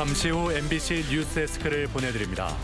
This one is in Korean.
잠시 후 MBC 뉴스 데스크를 보내드립니다.